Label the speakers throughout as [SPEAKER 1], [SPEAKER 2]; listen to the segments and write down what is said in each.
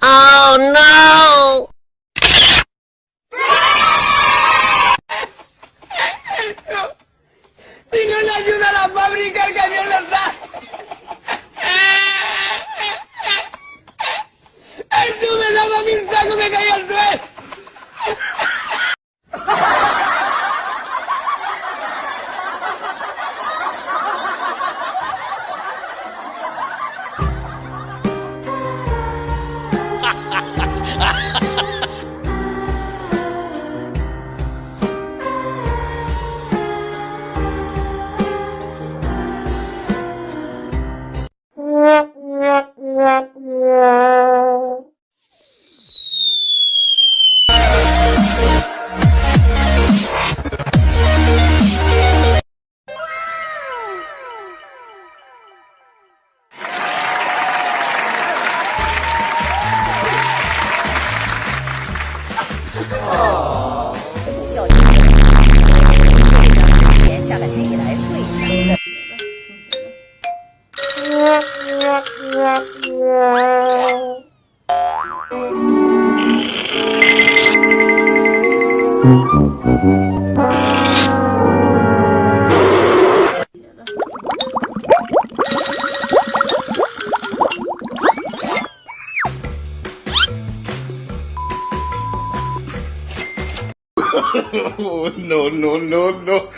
[SPEAKER 1] Oh no!
[SPEAKER 2] 我们叫一个，我们叫一个，用下语言，下来对一
[SPEAKER 3] 的，no, no, no, no.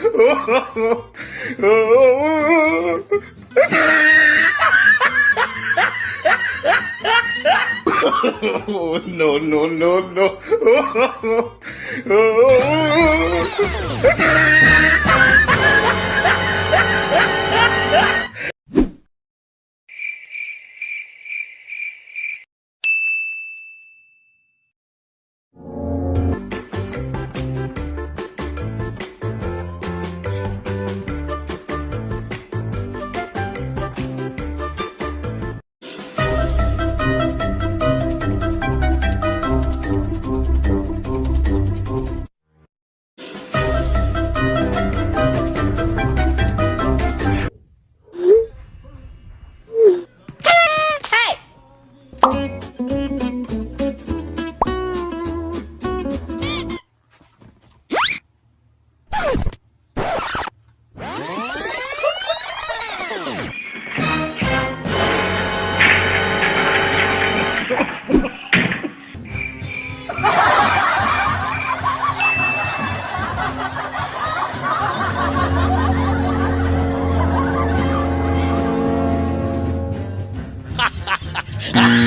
[SPEAKER 3] Oh, no, no, no, no.
[SPEAKER 1] Hello.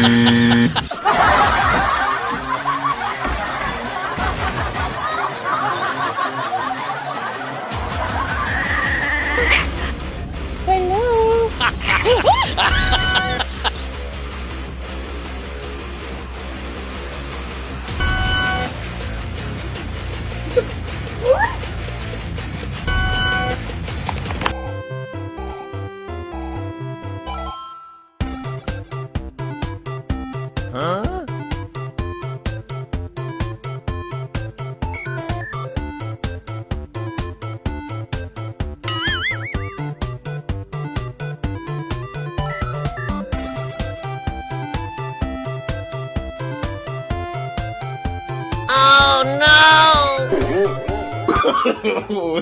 [SPEAKER 1] No!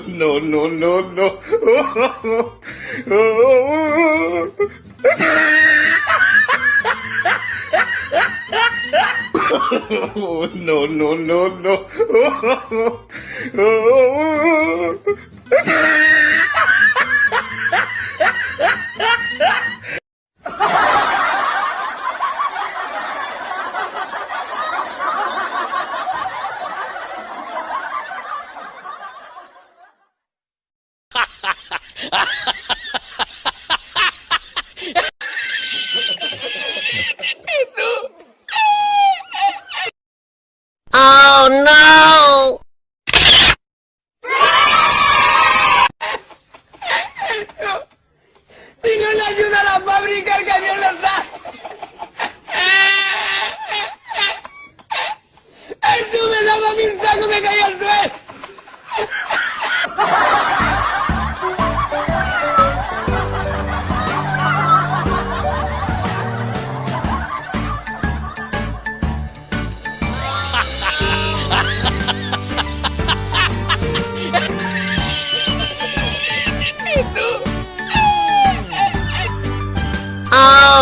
[SPEAKER 3] No, no, no, no. No, no, no, no.
[SPEAKER 1] Oh no!
[SPEAKER 2] Si no le ayuda a la fábrica, el camión les da.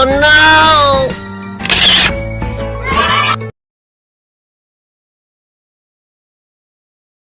[SPEAKER 1] Oh no!